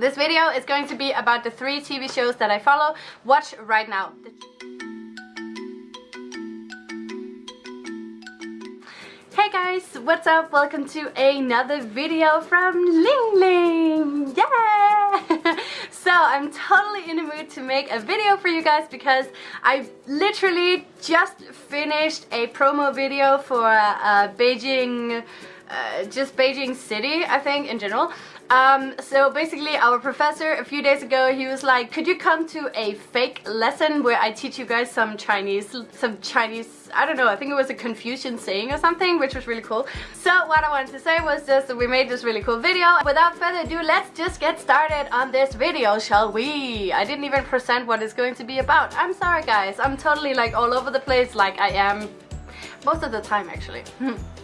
This video is going to be about the three TV shows that I follow. Watch right now. Hey guys, what's up? Welcome to another video from Ling Ling! Yeah! so I'm totally in the mood to make a video for you guys because I literally just finished a promo video for uh, Beijing uh, just Beijing city, I think, in general. Um, so basically our professor a few days ago he was like could you come to a fake lesson where I teach you guys some Chinese some Chinese I don't know I think it was a Confucian saying or something which was really cool. So what I wanted to say was just that we made this really cool video. Without further ado let's just get started on this video shall we? I didn't even present what it's going to be about. I'm sorry guys. I'm totally like all over the place like I am most of the time actually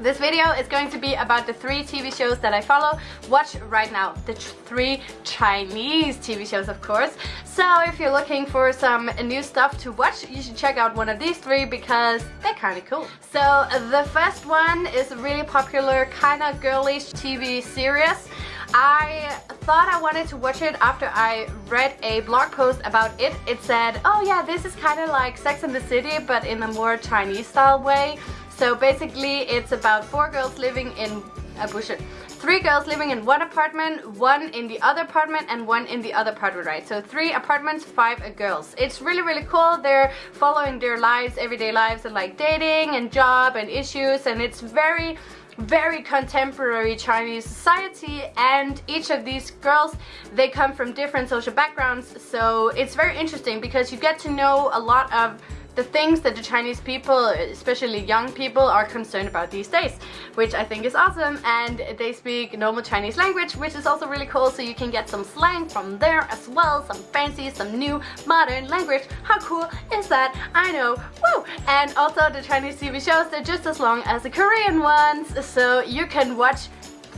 This video is going to be about the three TV shows that I follow. Watch right now. The three Chinese TV shows, of course. So if you're looking for some new stuff to watch, you should check out one of these three because they're kind of cool. So the first one is a really popular, kind of girlish TV series. I thought I wanted to watch it after I read a blog post about it. It said, oh yeah, this is kind of like Sex and the City, but in a more Chinese style way. So basically it's about four girls living in a bush. Three girls living in one apartment, one in the other apartment and one in the other apartment, right? So three apartments, five girls. It's really, really cool. They're following their lives, everyday lives and like dating and job and issues and it's very very contemporary Chinese society and each of these girls they come from different social backgrounds so it's very interesting because you get to know a lot of the things that the Chinese people, especially young people, are concerned about these days, which I think is awesome. And they speak normal Chinese language, which is also really cool, so you can get some slang from there as well, some fancy, some new modern language. How cool is that? I know, woo! And also the Chinese TV shows, they're just as long as the Korean ones, so you can watch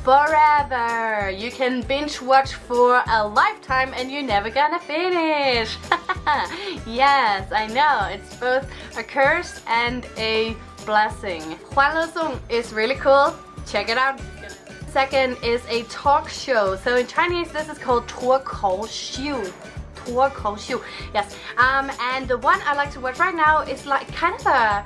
forever. You can binge watch for a lifetime and you're never gonna finish. yes, I know. It's both a curse and a blessing. Huan is really cool. Check it out. Second is a talk show. So in Chinese, this is called 脱口秀.脱口秀. Yes. Um, and the one I like to watch right now is like kind of a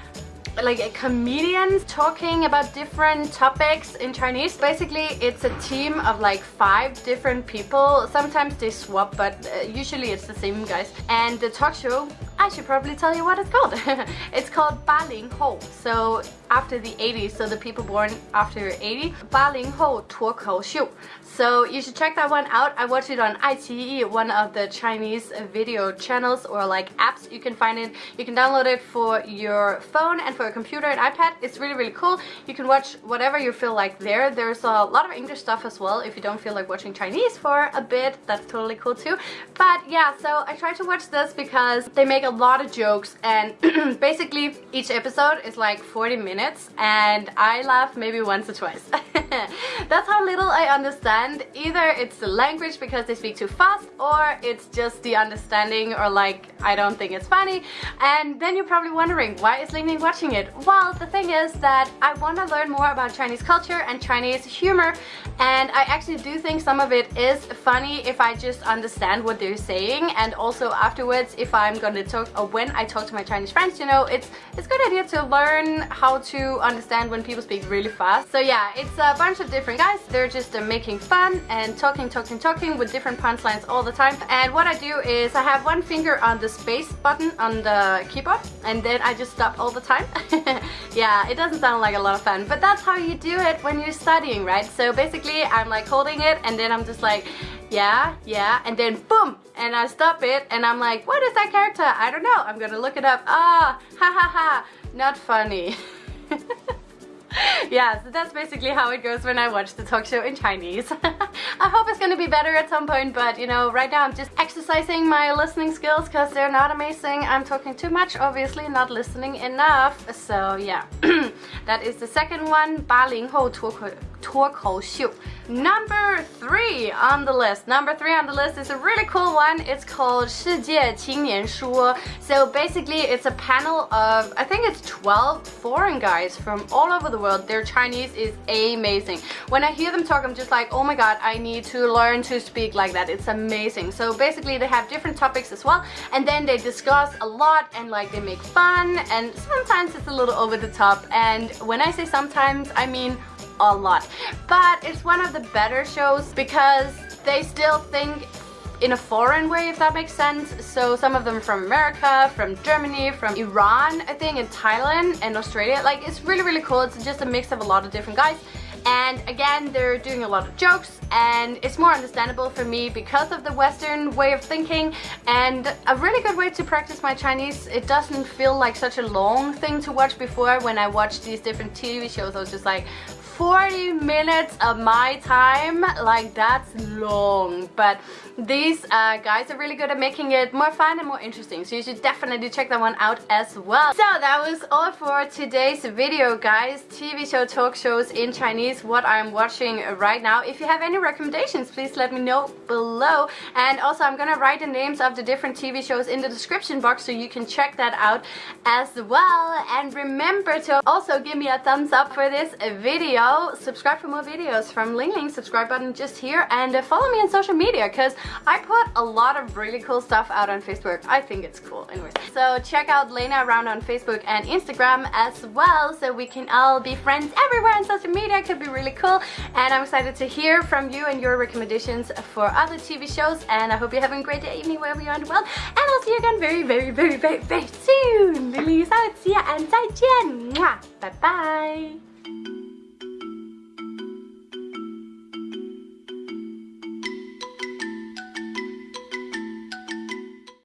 like a comedian talking about different topics in Chinese. Basically, it's a team of like five different people. Sometimes they swap, but uh, usually it's the same guys. And the talk show, I should probably tell you what it's called. it's called Ba Ling Hou. So after the 80s, so the people born after 80, Ba Ling Hou Tuo Xiu. So you should check that one out. I watched it on iQIYI, one of the Chinese video channels or like apps. You can find it. You can download it for your phone and for your computer and iPad. It's really, really cool. You can watch whatever you feel like there. There's a lot of English stuff as well. If you don't feel like watching Chinese for a bit, that's totally cool too. But yeah, so I tried to watch this because they make a lot of jokes and basically each episode is like 40 minutes minutes and I laugh maybe once or twice. That's how little I understand. Either it's the language because they speak too fast or it's just the understanding or like I don't think it's funny. And then you're probably wondering why is Ling watching it? Well, the thing is that I want to learn more about Chinese culture and Chinese humor and I actually do think some of it is funny if I just understand what they're saying and also afterwards if I'm gonna talk or when I talk to my Chinese friends, you know, it's it's a good idea to learn how to to understand when people speak really fast. So yeah, it's a bunch of different guys. They're just uh, making fun and talking, talking, talking with different punchlines all the time. And what I do is I have one finger on the space button on the keyboard and then I just stop all the time. yeah, it doesn't sound like a lot of fun, but that's how you do it when you're studying, right? So basically I'm like holding it and then I'm just like, yeah, yeah, and then boom, and I stop it and I'm like, what is that character? I don't know, I'm gonna look it up. Ah, ha ha ha, not funny. yeah, so that's basically how it goes when I watch the talk show in Chinese. I hope it's gonna be better at some point, but you know, right now I'm just exercising my listening skills because they're not amazing. I'm talking too much, obviously, not listening enough. So yeah, that is the second one, 八零后脱口 脱口秀. Number three on the list. Number three on the list is a really cool one. It's called 世界青年说. So basically, it's a panel of I think it's 12 foreign guys from all over the world. their Chinese is amazing. When I hear them talk, I'm just like, oh my god, I need to learn to speak like that. It's amazing. So basically, they have different topics as well, and then they discuss a lot and like they make fun, and sometimes it's a little over the top. And when I say sometimes, I mean a lot. But it's one of the better shows because they still think in a foreign way, if that makes sense. So some of them from America, from Germany, from Iran, I think, and Thailand and Australia. Like, it's really, really cool. It's just a mix of a lot of different guys. And again, they're doing a lot of jokes and it's more understandable for me because of the Western way of thinking and a really good way to practice my Chinese. It doesn't feel like such a long thing to watch before when I watched these different TV shows. I was just like, 40 minutes of my time like that's long. But these uh, guys are really good at making it more fun and more interesting so you should definitely check that one out as well. So that was all for today's video guys. TV show talk shows in Chinese what I'm watching right now. If you have any recommendations please let me know below. And also I'm gonna write the names of the different TV shows in the description box so you can check that out as well. And remember to also give me a thumbs up for this video subscribe for more videos from Ling Ling. Subscribe button just here and uh, follow me on social media because I put a lot of really cool stuff out on Facebook. I think it's cool. Anyways, so check out Lena around on Facebook and Instagram as well so we can all be friends everywhere on social media. It could be really cool. And I'm excited to hear from you and your recommendations for other TV shows. And I hope you're having a great day, evening, wherever you are in the world. And I'll see you again very, very, very, very, very soon. Lily out. See ya and 再见. Bye bye.